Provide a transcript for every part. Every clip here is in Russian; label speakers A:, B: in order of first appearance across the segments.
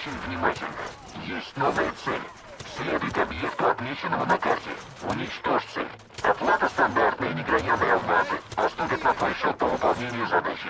A: очень внимателен. Есть новая цель. Следует объекту, отмеченному на карте. Уничтожь цель. Оплата стандартные некраемые алмазы. Поступит на твой счет по выполнению задачи.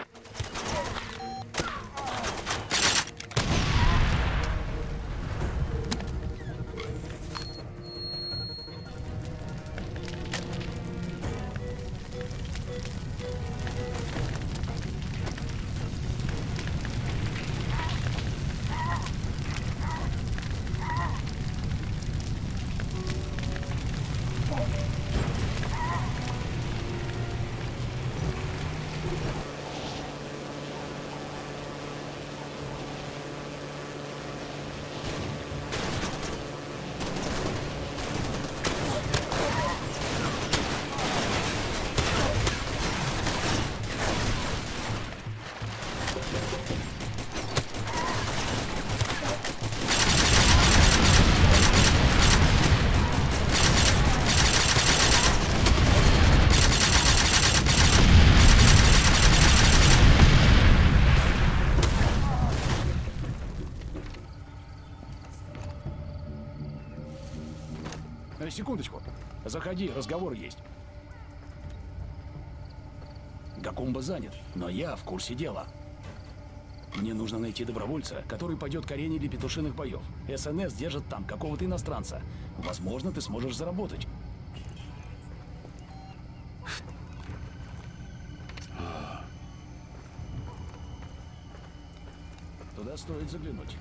B: Секундочку. Заходи, разговор есть. Гакумба занят, но я в курсе дела. Мне нужно найти добровольца, который пойдет к арене для петушиных боев. СНС держит там какого-то иностранца. Возможно, ты сможешь заработать. Туда стоит заглянуть.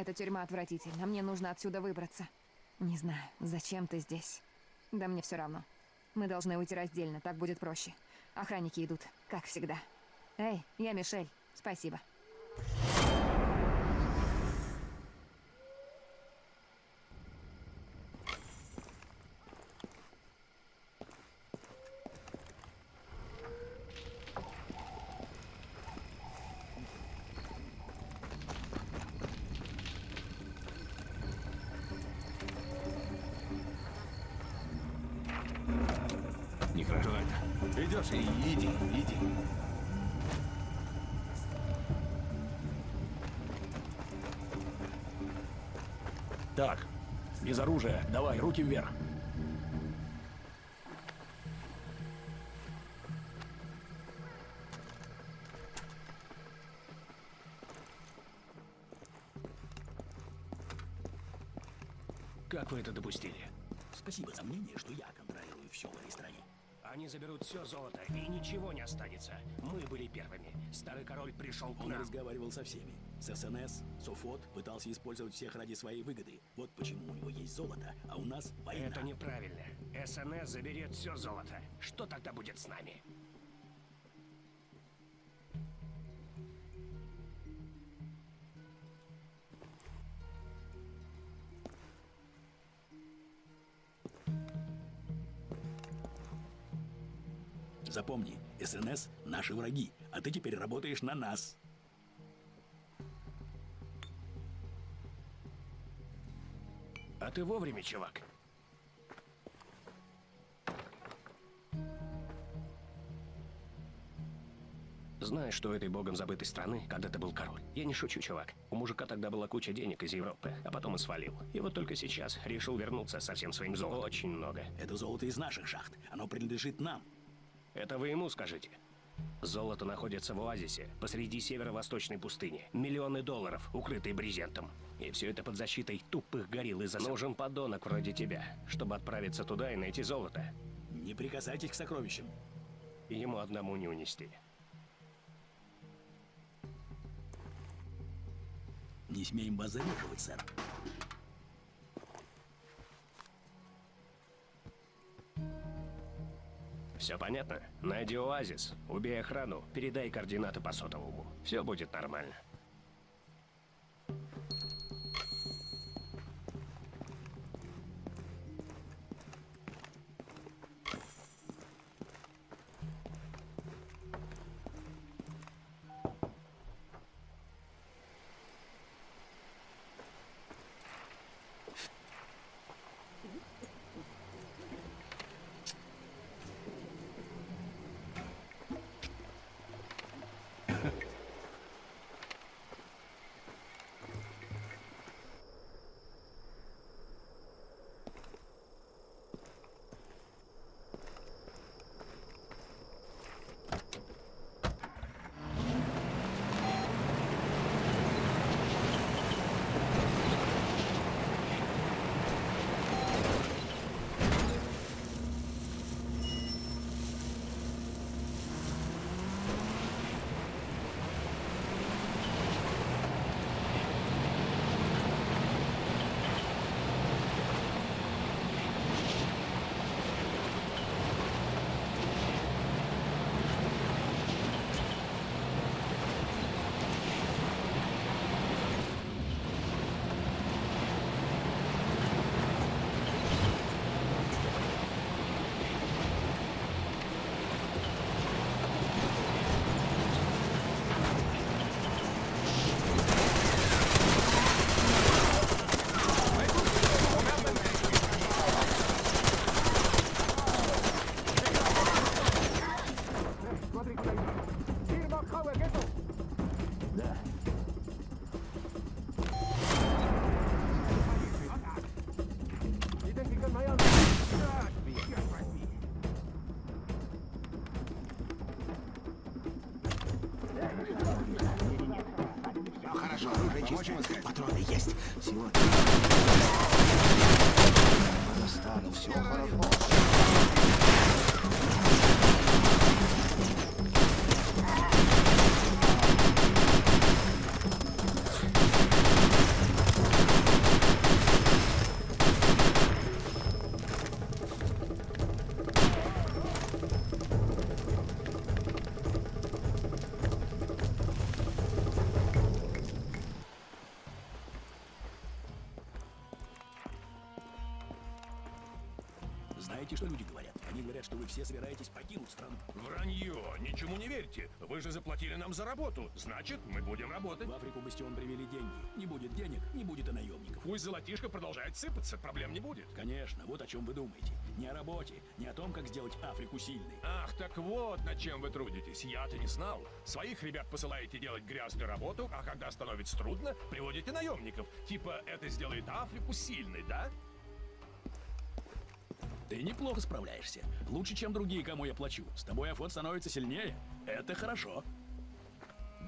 C: Эта тюрьма отвратительна. Мне нужно отсюда выбраться. Не знаю, зачем ты здесь. Да мне все равно. Мы должны уйти раздельно, так будет проще. Охранники идут, как всегда. Эй, я Мишель. Спасибо.
D: И иди, иди.
B: Так, без оружия. Давай, руки вверх.
E: Как вы это допустили?
F: Спасибо за мнение, что я контролирую все в этой стране.
E: Они заберут все золото, и ничего не останется. Мы были первыми. Старый король пришел к
F: Он
E: нам.
F: разговаривал со всеми. С СНС, Софот пытался использовать всех ради своей выгоды. Вот почему у него есть золото, а у нас война.
E: Это неправильно. СНС заберет все золото. Что тогда будет с нами?
F: Запомни, СНС — наши враги, а ты теперь работаешь на нас.
E: А ты вовремя, чувак. Знаешь, что у этой богом забытой страны когда-то был король? Я не шучу, чувак. У мужика тогда была куча денег из Европы, а потом и свалил. И вот только сейчас решил вернуться со всем своим золотом. Очень много.
F: Это золото из наших шахт. Оно принадлежит нам.
E: Это вы ему скажите. Золото находится в оазисе, посреди северо-восточной пустыни. Миллионы долларов, укрытые брезентом. И все это под защитой тупых горилл из Нужен подонок вроде тебя, чтобы отправиться туда и найти золото.
F: Не прикасайтесь к сокровищам.
E: Ему одному не унести.
F: Не смеем вас задерживать, сэр.
E: Все понятно? Найди оазис, убей охрану, передай координаты по сотовому. Все будет нормально.
A: Все
F: собираетесь покинуть страну.
D: Вранье! Ничему не верьте! Вы же заплатили нам за работу. Значит, мы будем работать.
F: В Африку Бастион привели деньги. Не будет денег, не будет и наемников.
D: Пусть золотишко продолжает сыпаться, проблем не будет.
F: Конечно, вот о чем вы думаете. Не о работе, не о том, как сделать Африку сильной.
D: Ах, так вот над чем вы трудитесь. Я-то не знал. Своих ребят посылаете делать грязную работу, а когда становится трудно, приводите наемников. Типа, это сделает Африку сильной, да?
F: Ты неплохо справляешься. Лучше, чем другие, кому я плачу. С тобой Афот становится сильнее. Это хорошо.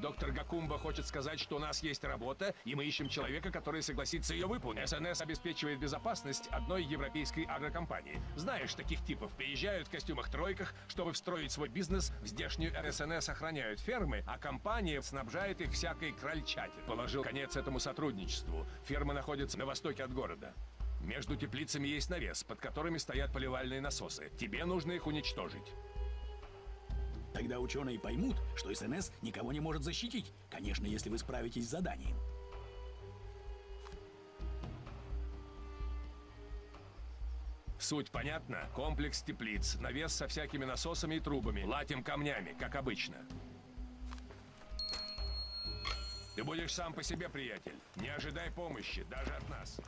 D: Доктор Гакумба хочет сказать, что у нас есть работа, и мы ищем человека, который согласится ее выполнить. СНС обеспечивает безопасность одной европейской агрокомпании. Знаешь, таких типов приезжают в костюмах-тройках, чтобы встроить свой бизнес в здешнюю РСНС, охраняют фермы, а компания снабжает их всякой крольчатиной. Положил конец этому сотрудничеству. Ферма находится на востоке от города. Между теплицами есть навес, под которыми стоят поливальные насосы. Тебе нужно их уничтожить.
F: Тогда ученые поймут, что СНС никого не может защитить. Конечно, если вы справитесь с заданием.
D: Суть понятна? Комплекс теплиц, навес со всякими насосами и трубами. Латим камнями, как обычно. Ты будешь сам по себе, приятель. Не ожидай помощи, даже от нас.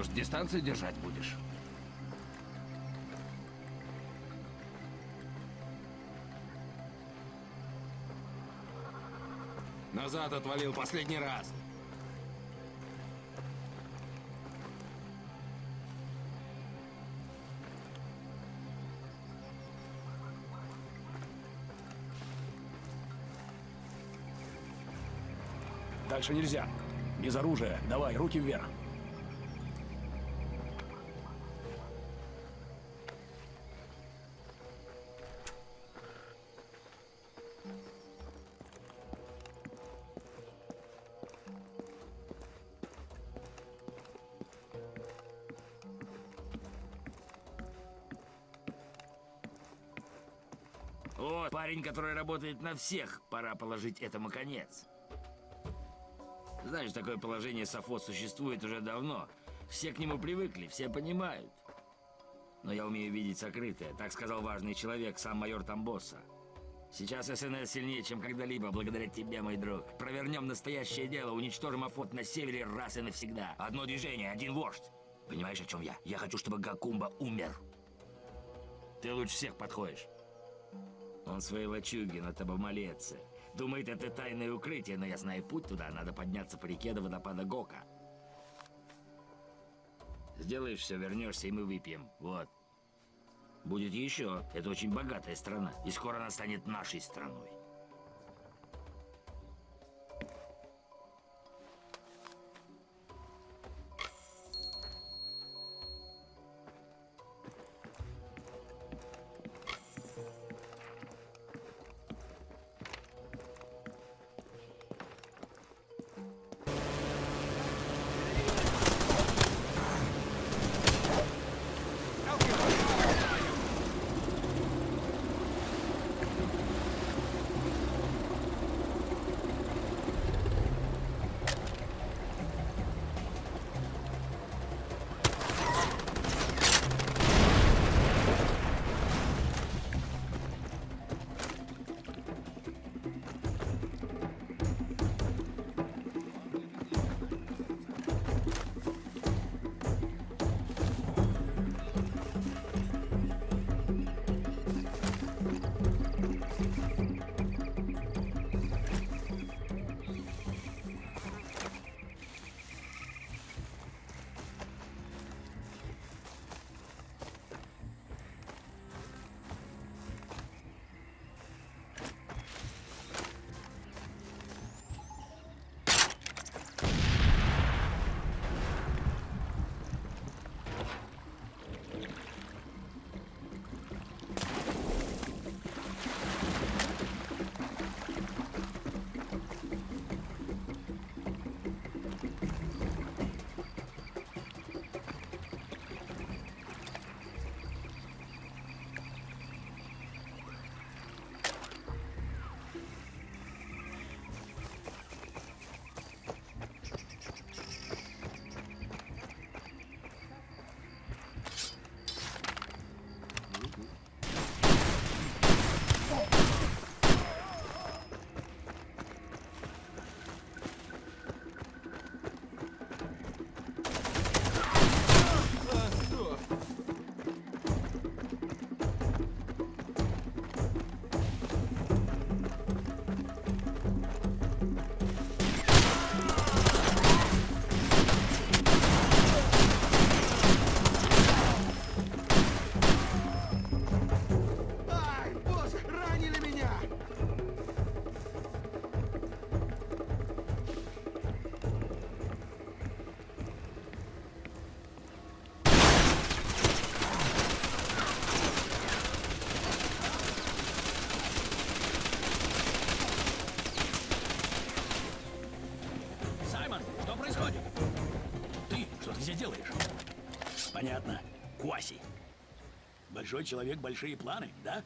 G: Может, дистанцию держать будешь? Назад отвалил последний раз.
B: Дальше нельзя. Без оружия. Давай, руки вверх.
G: Работает на всех, пора положить этому конец. Знаешь, такое положение Сафо существует уже давно. Все к нему привыкли, все понимают. Но я умею видеть сокрытое, так сказал важный человек, сам майор Тамбоса. Сейчас СНС сильнее, чем когда-либо, благодаря тебе, мой друг. Провернем настоящее дело, уничтожим Афот на севере раз и навсегда. Одно движение, один вождь. Понимаешь, о чем я? Я хочу, чтобы Гакумба умер. Ты лучше всех подходишь. Он в своей лачуге на Табамалеце. Думает, это тайное укрытие, но я знаю путь туда. Надо подняться по реке до водопада Гока. Сделаешь все, вернешься, и мы выпьем. Вот. Будет еще. Это очень богатая страна. И скоро она станет нашей страной.
F: Понятно. Большой человек, большие планы, да?